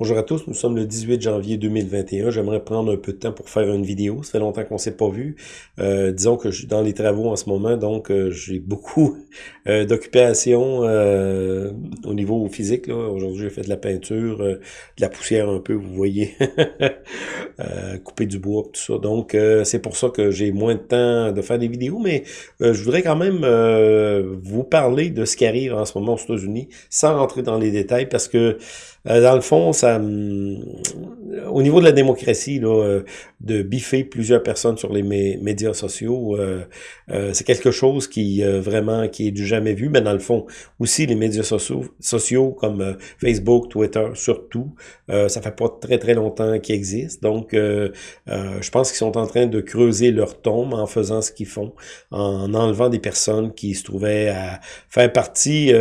Bonjour à tous, nous sommes le 18 janvier 2021. J'aimerais prendre un peu de temps pour faire une vidéo. Ça fait longtemps qu'on s'est pas vu. Euh, disons que je suis dans les travaux en ce moment, donc euh, j'ai beaucoup euh, d'occupations au niveau physique. Aujourd'hui, j'ai fait de la peinture, de la poussière un peu, vous voyez, couper du bois, tout ça. Donc, c'est pour ça que j'ai moins de temps de faire des vidéos, mais je voudrais quand même vous parler de ce qui arrive en ce moment aux États-Unis, sans rentrer dans les détails, parce que dans le fond, ça au niveau de la démocratie, là, euh, de biffer plusieurs personnes sur les médias sociaux, euh, euh, c'est quelque chose qui vraiment qui est du jamais vu. Mais dans le fond, aussi les médias sociaux, sociaux comme Facebook, Twitter, surtout, ça fait pas très très longtemps qu'ils existent. Donc, je pense qu'ils sont en train de creuser leur tombe en faisant ce qu'ils font, en enlevant des personnes qui se trouvaient à faire partie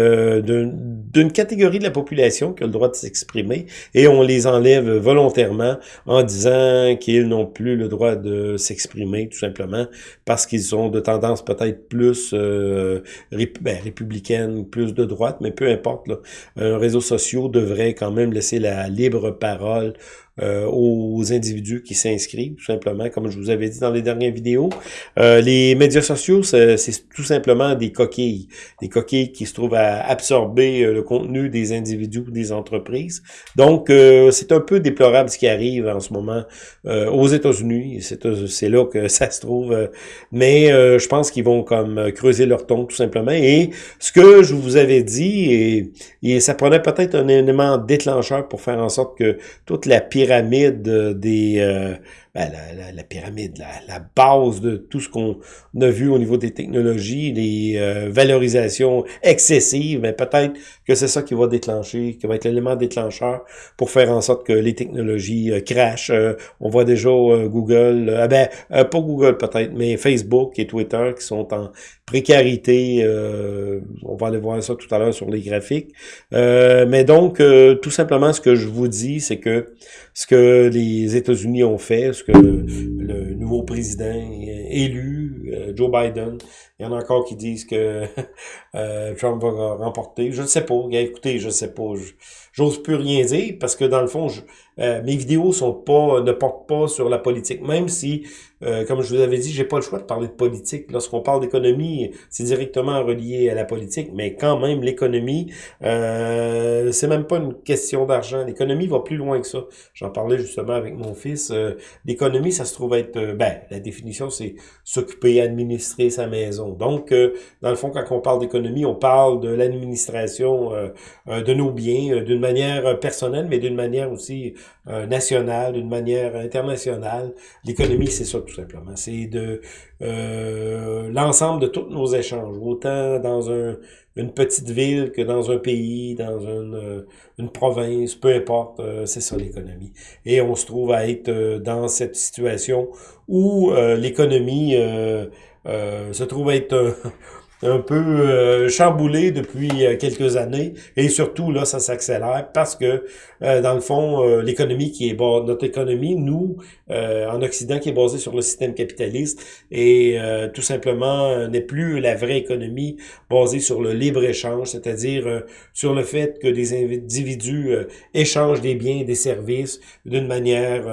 d'une catégorie de la population qui a le droit de s'exprimer, et on les enlève volontairement en disant qu'ils n'ont plus le droit de s'exprimer, tout simplement, parce qu'ils ont de tendance peut-être plus euh, ben, républicaine, plus de droite, mais peu importe. Là. Un réseau social devrait quand même laisser la libre parole euh, aux individus qui s'inscrivent, tout simplement, comme je vous avais dit dans les dernières vidéos. Euh, les médias sociaux, c'est tout simplement des coquilles. Des coquilles qui se trouvent à absorber euh, le contenu des individus ou des entreprises. Donc, c'est un peu déplorable ce qui arrive en ce moment aux États-Unis. C'est là que ça se trouve. mais je pense qu'ils vont comme creuser leur ton, tout simplement. Et ce que je vous avais dit, et, et ça prenait peut-être un élément déclencheur pour faire en sorte que toute la pyramide pyramide des, euh, ben, la, pyramide, la, base de tout ce qu'on a vu au niveau des technologies, les euh, valorisations excessives, mais peut-être que c'est ça qui va déclencher, qui va être l'élément déclencheur pour faire en sorte que les technologies euh, crashent. Euh, on voit déjà Google, ah ben, pas Google peut-être, mais Facebook et Twitter qui sont en précarité. on va aller voir ça tout à l'heure sur les graphiques. mais donc, tout simplement, ce que je vous dis, c'est que ce que les États-Unis ont fait, que le nouveau président élu, euh, Joe Biden, il y en a encore qui disent que euh, Trump va remporter. Je ne sais pas. Écoutez, je ne sais pas. J'ose plus rien dire parce que dans le fond, euh, mes vidéos ne portent pas sur la politique. Même si, euh, comme je vous avais dit, j'ai pas le choix de parler de politique. Lorsqu'on parle d'économie, c'est directement relié à la politique, mais quand même, l'économie, euh, c'est même pas une question d'argent. L'économie va plus loin que ça. J'en parlais justement avec mon fils. Euh, l'économie, ça se trouve être, ben, la définition, c'est s'occuper, administrer sa maison. Donc, dans le fond, quand on parle d'économie, on parle de l'administration de nos biens d'une manière personnelle, mais d'une manière aussi euh, nationale, d'une manière internationale. L'économie, c'est ça tout simplement. C'est de euh, l'ensemble de tous nos échanges, autant dans un, une petite ville que dans un pays, dans une, euh, une province, peu importe, c'est ça l'économie. Et on se trouve à être dans cette situation où l'économie se trouve à être un peu euh, chamboulé depuis euh, quelques années. Et surtout là ça s'accélère parce que euh, dans le fond l'économie qui est notre économie nous en Occident qui est basée sur le système capitaliste et tout simplement n'est plus la vraie économie basée sur le libre échange c'est-à-dire sur le fait que des individus échangent des biens et des services d'une manière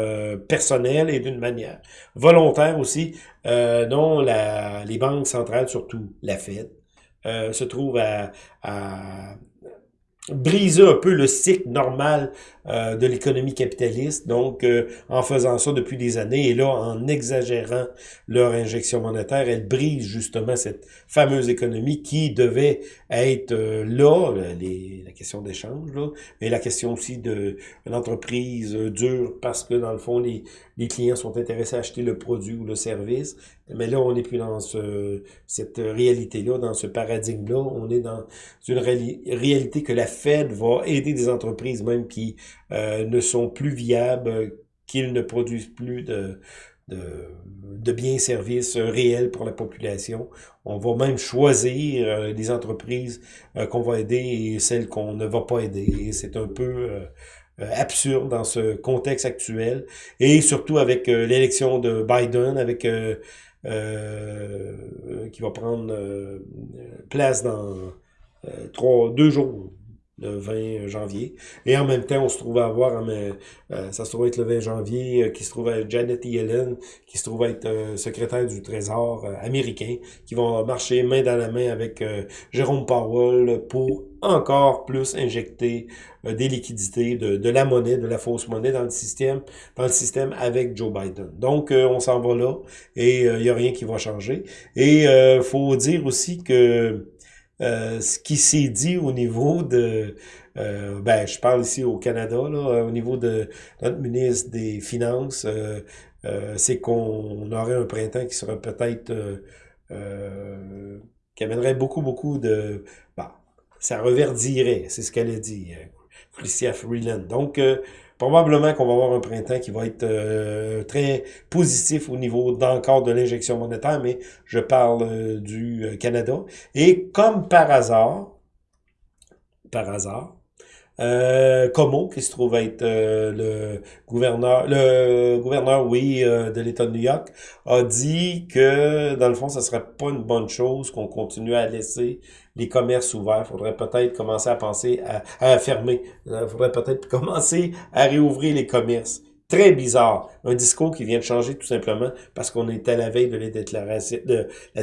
personnelle et d'une manière volontaire aussi euh, dont la, les banques centrales, surtout la euh, se trouvent à, à, briser un peu le cycle normal euh, de l'économie capitaliste, donc euh, en faisant ça depuis des années, et là, en exagérant leur injection monétaire, elle brise justement cette fameuse économie qui devait être euh, là, les, la question d'échange, là, mais la question aussi de l'entreprise dure parce que dans le fond, les, les clients sont intéressés à acheter le produit ou le service, mais là, on n'est plus dans ce, cette réalité-là, dans ce paradigme-là, on est dans une réalité que la Fed va aider des entreprises même qui euh, ne sont plus viables, qu'ils ne produisent plus de, de, de biens services réels pour la population. On va même choisir euh, les entreprises euh, qu'on va aider et celles qu'on ne va pas aider. C'est un peu absurde dans ce contexte actuel. Et surtout avec l'élection de Biden, avec qui va prendre place dans trois, deux jours, le 20 janvier. Et en même temps, on se trouve à avoir, euh, ça se trouve être le 20 janvier, euh, qui se trouve être Janet Yellen, qui se trouve être euh, secrétaire du Trésor américain, qui vont marcher main dans la main avec Jérôme Powell pour encore plus injecter des liquidités, de, de, la monnaie, de la fausse monnaie dans le système, dans le système avec Joe Biden. Donc, on s'en va là et il n'y a rien qui va changer. Et il faut dire aussi que euh, ce qui s'est dit au niveau de, euh, ben, je parle ici au Canada, là, au niveau de notre ministre des Finances, euh, c'est qu'on aurait un printemps qui serait peut-être, qui amènerait beaucoup, beaucoup de, bah, ça reverdirait, c'est ce qu'elle a dit, Christia Freeland. Donc, probablement qu'on va avoir un printemps qui va être euh, très positif au niveau d'encore de l'injection monétaire, mais je parle euh, du euh, Canada. Et comme par hasard, par hasard, euh, Como, qui se trouve être le gouverneur, le gouverneur, oui, de l'État de New York, a dit que, dans le fond, ce serait pas une bonne chose qu'on continue à laisser les commerces ouverts. Il faudrait peut-être commencer à penser à, à fermer. Il euh, faudrait peut-être commencer à réouvrir les commerces. Très bizarre. Un discours qui vient de changer tout simplement parce qu'on est à la veille de la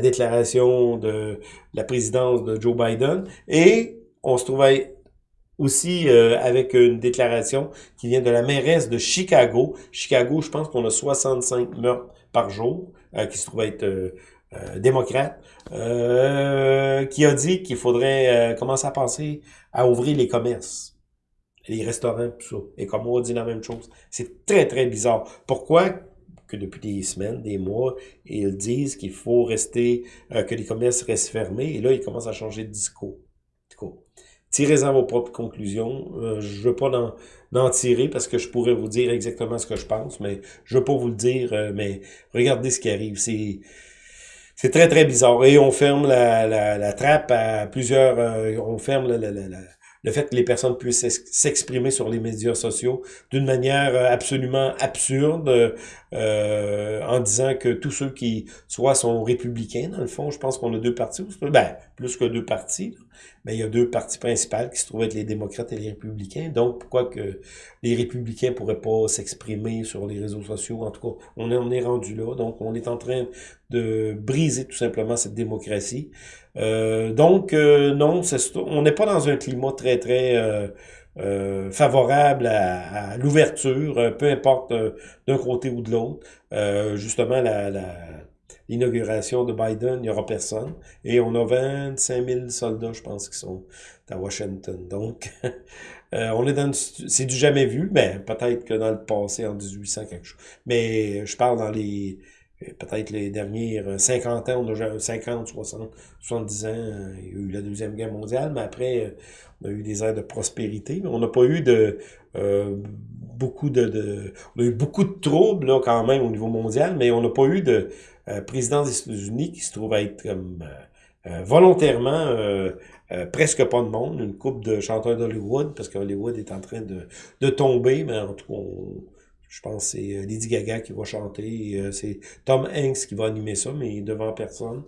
déclaration de, la présidence de Joe Biden. Et on se trouvait aussi euh, avec une déclaration qui vient de la mairesse de Chicago. Chicago, je pense qu'on a 65 meurtres par jour, euh, qui se trouve être démocrate, euh, qui a dit qu'il faudrait euh, commencer à penser à ouvrir les commerces, les restaurants, tout ça. Et comme on dit la même chose. C'est très, très bizarre. Pourquoi que depuis des semaines, des mois, ils disent qu'il faut rester, que les commerces restent fermés, et là, ils commencent à changer de discours. Tirez-en vos propres conclusions. je veux pas en, tirer parce que je pourrais vous dire exactement ce que je pense, mais je veux pas vous le dire, mais regardez ce qui arrive. C'est c'est très, très bizarre. Et on ferme la, la, trappe à plusieurs... Euh, on ferme le fait que les personnes puissent s'exprimer sur les médias sociaux d'une manière euh, absolument absurde, euh, en disant que tous ceux qui soit sont républicains, dans le fond, je pense qu'on a deux partis, ben, plus que deux partis, mais il y a deux partis principaux qui se trouvent être les démocrates et les républicains. Donc, pourquoi que les républicains pourraient pas s'exprimer sur les réseaux sociaux? En tout cas, on est, est rendu là. Donc, on est en train de briser tout simplement cette démocratie. Euh, donc, euh, non, on n'est pas dans un climat très, très euh, favorable à, l'ouverture, peu importe d'un côté ou de l'autre. justement, la, l'inauguration de Biden, il n'y aura personne. Et on a 25 000 soldats, je pense, qui sont à Washington. Donc, on est dans c'est du jamais vu, mais peut-être que dans le passé, en 1800, quelque chose. Mais je parle dans les peut-être les dernières 50 ans, on a 50, 60, 70 ans, il y a eu la Deuxième Guerre mondiale, mais après, on a eu des airs de prospérité, on n'a pas eu de euh, beaucoup de, On a eu beaucoup de troubles là, quand même au niveau mondial, mais on n'a pas eu de euh, président des États-Unis qui se trouve être comme euh, volontairement presque pas de monde, une coupe de chanteurs d'Hollywood, parce qu'Hollywood est en train de, de tomber, mais en tout cas, on, je pense que c'est euh, Lady Gaga qui va chanter. Euh, c'est Tom Hanks qui va animer ça, mais devant personne.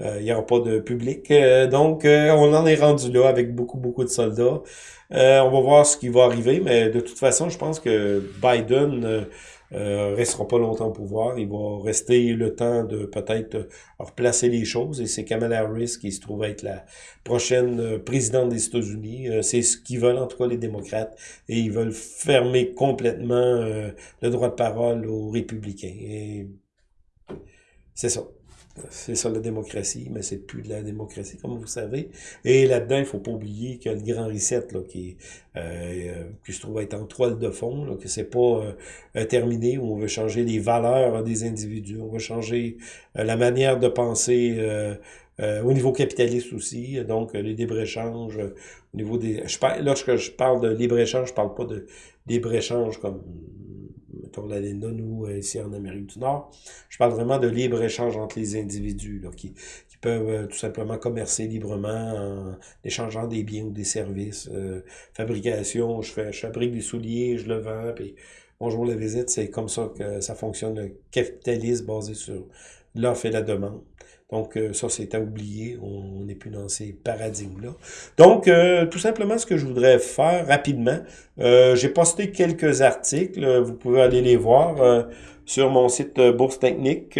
Euh, il n'y aura pas de public. donc, on en est rendu là avec beaucoup, beaucoup de soldats. on va voir ce qui va arriver, mais de toute façon, je pense que Biden euh, restera pas longtemps au pouvoir. Il va rester le temps de peut-être replacer les choses. Et c'est Kamala Harris qui se trouve être la prochaine euh, présidente des États-Unis. Euh, c'est ce qu'ils veulent, en tout cas, les démocrates. Et ils veulent fermer complètement euh, le droit de parole aux républicains. Et c'est ça. C'est ça la démocratie, mais c'est plus de la démocratie, comme vous savez. Et là-dedans, il faut pas oublier que le grand reset, là, qui, euh, qui se trouve être en toile de fond, là, que c'est pas euh, terminé, où on veut changer les valeurs des individus, on veut changer euh, la manière de penser euh, au niveau capitaliste aussi, donc les libre-échange, au niveau des... Je parle, lorsque je parle de libre-échange, je parle pas de libre-échange comme mettons la nous, euh, ici en Amérique du Nord. Je parle vraiment de libre-échange entre les individus, qui, qui peuvent euh, tout simplement commercer librement en échangeant des biens ou des services. Euh, fabrication, je, fais, je fabrique des souliers, je le vends, puis bonjour la visite, c'est comme ça que ça fonctionne, le capitalisme basé sur l'offre et la demande. Donc, euh, ça, c'est à oublier. On n'est plus dans ces paradigmes-là. Donc, euh, tout simplement, ce que je voudrais faire rapidement, euh, j'ai posté quelques articles. Vous pouvez aller les voir sur mon site Bourse Technique,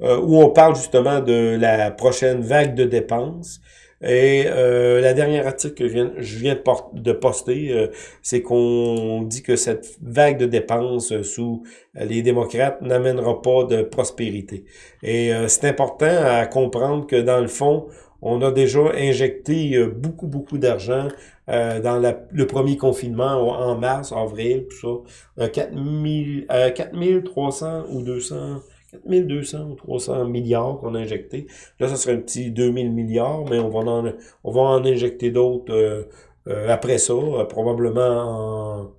où on parle justement de la prochaine vague de dépenses. Et euh, la dernière article que je viens, de, poster, euh, c'est qu'on dit que cette vague de dépenses sous les démocrates n'amènera pas de prospérité. Et euh, c'est important à comprendre que dans le fond, on a déjà injecté euh, beaucoup, beaucoup d'argent dans le premier confinement en mars, avril, tout ça. 4 4300 ou 200 1200 ou 300 milliards qu'on a injecté. Là, ça serait un petit 2000 milliards, mais on va en, en injecter d'autres euh, euh, après ça, euh, probablement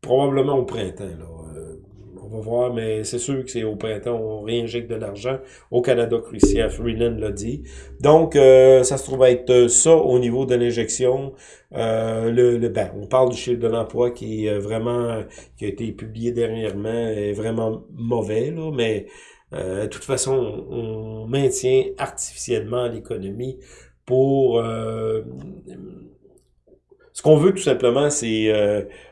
probablement au printemps. Là on va voir, mais c'est sûr que c'est au printemps, on réinjecte de l'argent. Au Canada, Christian Freeland l'a dit. Donc, euh, ça se trouve être ça au niveau de l'injection. Euh, le, ben, on parle du chiffre de l'emploi qui est vraiment, qui a été publié dernièrement, est vraiment mauvais, là, mais euh, de toute façon, on, maintient artificiellement l'économie pour... ce qu'on veut tout simplement, c'est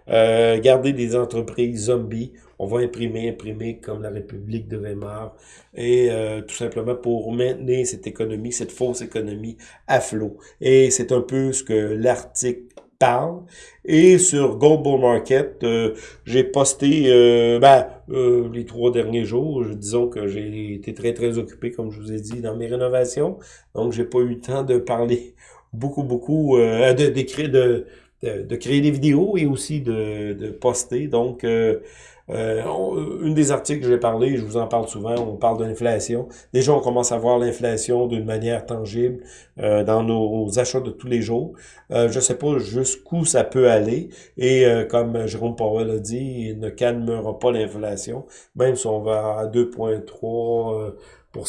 garder des entreprises zombies on va imprimer, imprimer comme la République de Weimar, et euh, tout simplement pour maintenir cette économie, cette fausse économie à flot. Et c'est un peu ce que l'article parle. Et sur Global Market, euh, j'ai posté euh, ben, les trois derniers jours. Disons que j'ai été très, très occupé, comme je vous ai dit, dans mes rénovations. Donc, j'ai pas eu le temps de parler beaucoup, beaucoup, de, d'écrire, de, de, créer des vidéos et aussi de, de poster. Donc, euh, une des articles que j'ai parlé, je vous en parle souvent, on parle de l'inflation. Déjà, on commence à voir l'inflation d'une manière tangible euh, dans nos achats de tous les jours. Euh, je ne sais pas jusqu'où ça peut aller. Et euh, comme Jérôme Powell a dit, il ne calmera pas l'inflation, même si on va à 2,3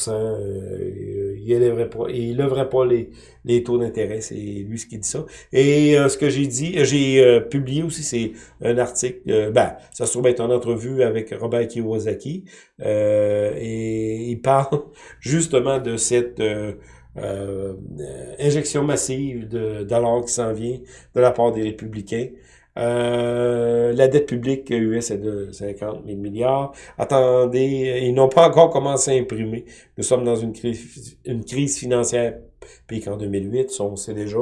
euh, il élèverait pas, il pas les, taux d'intérêt, c'est lui ce qui dit ça. Et euh, ce que j'ai dit, j'ai euh, publié aussi, c'est un article, ben, ça se trouve être une entrevue avec Robert Kiyosaki, et il parle justement de cette injection massive de dollars qui s'en vient de la part des républicains. Euh, la dette publique US est de 50 000 milliards. Attendez, ils n'ont pas encore commencé à imprimer. Nous sommes dans une crise, financière puis qu'en 2008, on sait déjà.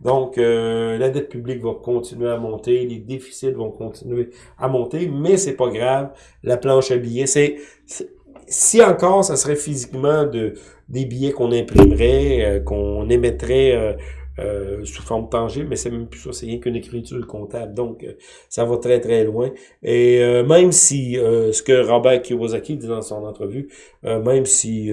Donc, euh, la dette publique va continuer à monter, les déficits vont continuer à monter, mais c'est pas grave. La planche à billets, c'est si encore, ça serait physiquement de des billets qu'on imprimerait, euh, qu'on émettrait euh, sous forme tangible, mais c'est même plus ça, c'est rien qu'une écriture comptable. Donc, euh, ça va très, très loin. Et euh, même si, ce que Robert Kiyosaki dit dans son entrevue, même si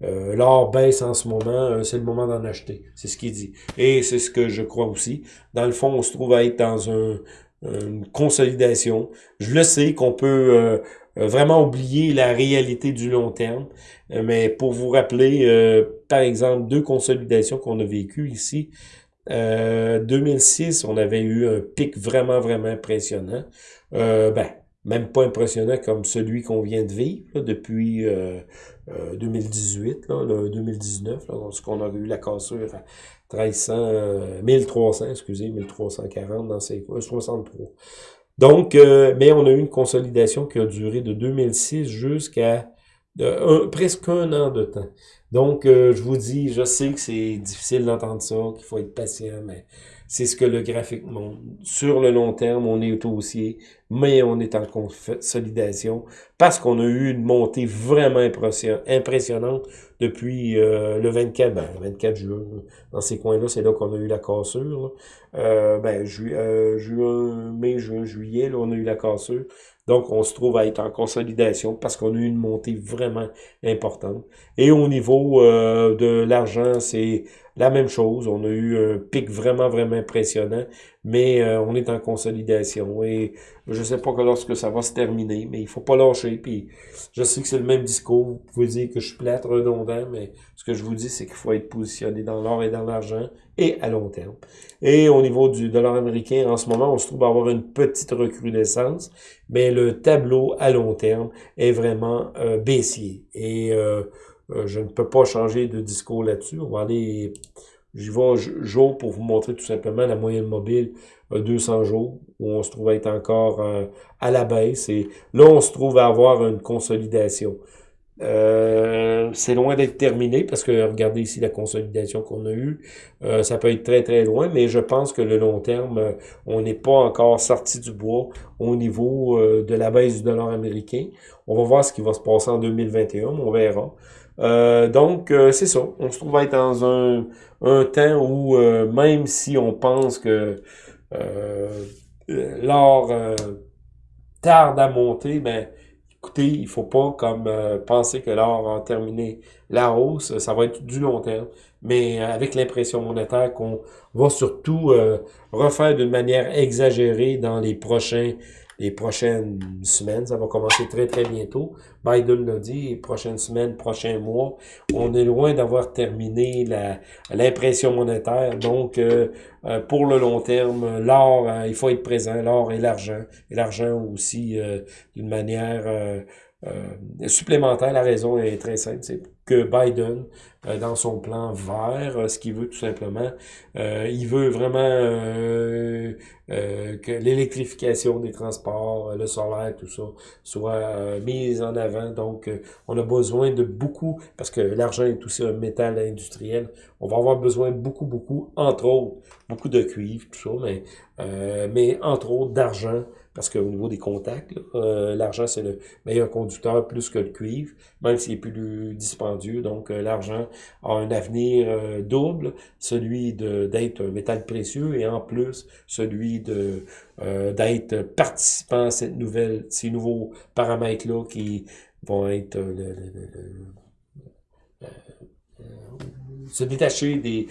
l'or baisse en ce moment, c'est le moment d'en acheter. C'est ce qu'il dit. Et c'est ce que je crois aussi. Dans le fond, on se trouve à être dans un, une consolidation. Je le sais qu'on peut euh, vraiment oublier la réalité du long terme. Euh, mais pour vous rappeler, euh, par exemple, deux consolidations qu'on a vécues ici. 2006, on avait eu un pic vraiment, vraiment impressionnant. ben, même pas impressionnant comme celui qu'on vient de vivre depuis 2018, là, 2019, là, lorsqu'on a eu la cassure à 1300, 1300, excusez, 1340 dans ces 63. Donc, euh, mais on a eu une consolidation qui a duré de 2006 jusqu'à presque un an de temps. Donc, euh, je vous dis, je sais que c'est difficile d'entendre ça, qu'il faut être patient, mais c'est ce que le graphique montre. Sur le long terme, on est au haussier, mais on est en consolidation parce qu'on a eu une montée vraiment impressionnante depuis euh, le 24, ben, 24 juin. Dans ces coins-là, c'est là, qu'on a eu la cassure. Euh, ben, euh, juin, mai, juin, juillet, là, on a eu la cassure. Donc, on se trouve à être en consolidation parce qu'on a eu une montée vraiment importante. Et au niveau de l'argent, c'est la même chose. On a eu un pic vraiment, vraiment impressionnant, mais euh, on est en consolidation. Et je sais pas que lorsque ça va se terminer, mais il faut pas lâcher. Puis je sais que c'est le même discours. Vous pouvez dire que je suis plate, redondant, mais ce que je vous dis, c'est qu'il faut être positionné dans l'or et dans l'argent et à long terme. Et au niveau du dollar américain, en ce moment, on se trouve à avoir une petite recrudescence, mais le tableau à long terme est vraiment euh, baissier. Et euh, je ne peux pas changer de discours là-dessus. On va aller, j'y vais jour pour vous montrer tout simplement la moyenne mobile 200 jours, où on se trouve à être encore à la baisse. Et là, on se trouve à avoir une consolidation. Euh, c'est loin d'être terminé parce que regardez ici la consolidation qu'on a eue. Euh, ça peut être très très loin, mais je pense que le long terme, euh, on n'est pas encore sorti du bois au niveau de la baisse du dollar américain. On va voir ce qui va se passer en 2021, on verra. Donc, c'est ça. On se trouve à être dans un, un temps où, même si on pense que l'or tarde à monter, ben écoutez, il faut pas comme euh, penser que l'or va terminer la hausse, ça va être du long terme, mais euh, avec l'impression monétaire qu'on va surtout euh, refaire d'une manière exagérée dans les prochains les prochaines semaines. Ça va commencer très, très bientôt. Biden l'a dit, prochaines semaines, prochains mois, on est loin d'avoir terminé l'impression monétaire. Donc, euh, euh, pour le long terme, l'or, euh, il faut être présent, l'or et l'argent. Et l'argent aussi, d'une manière supplémentaire. La raison est très simple, c'est que Biden, euh, dans son plan vert, euh, ce qu'il veut tout simplement, euh, il veut vraiment que l'électrification des transports, le solaire, tout ça, soit mise en avant. Donc, on a besoin de beaucoup, parce que l'argent est aussi un métal industriel, on va avoir besoin beaucoup, beaucoup, entre autres, beaucoup de cuivre, tout ça, mais, mais entre autres d'argent, parce qu'au niveau des contacts, l'argent c'est le meilleur conducteur plus que le cuivre, même s'il est plus dispendieux. Donc l'argent a un avenir euh, double, celui d'être un métal précieux et en plus celui euh, d'être participant à cette nouvelle, ces nouveaux paramètres-là qui vont être euh, se détacher des,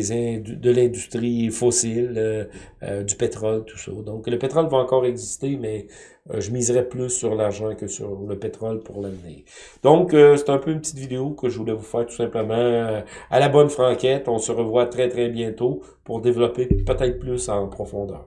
de l'industrie fossile, euh, euh, du pétrole, tout ça. Donc, le pétrole va encore exister, mais euh, je miserais plus sur l'argent que sur le pétrole pour l'avenir. Donc, c'est un peu une petite vidéo que je voulais vous faire tout simplement à la bonne franquette. On se revoit très, très bientôt pour développer peut-être plus en profondeur.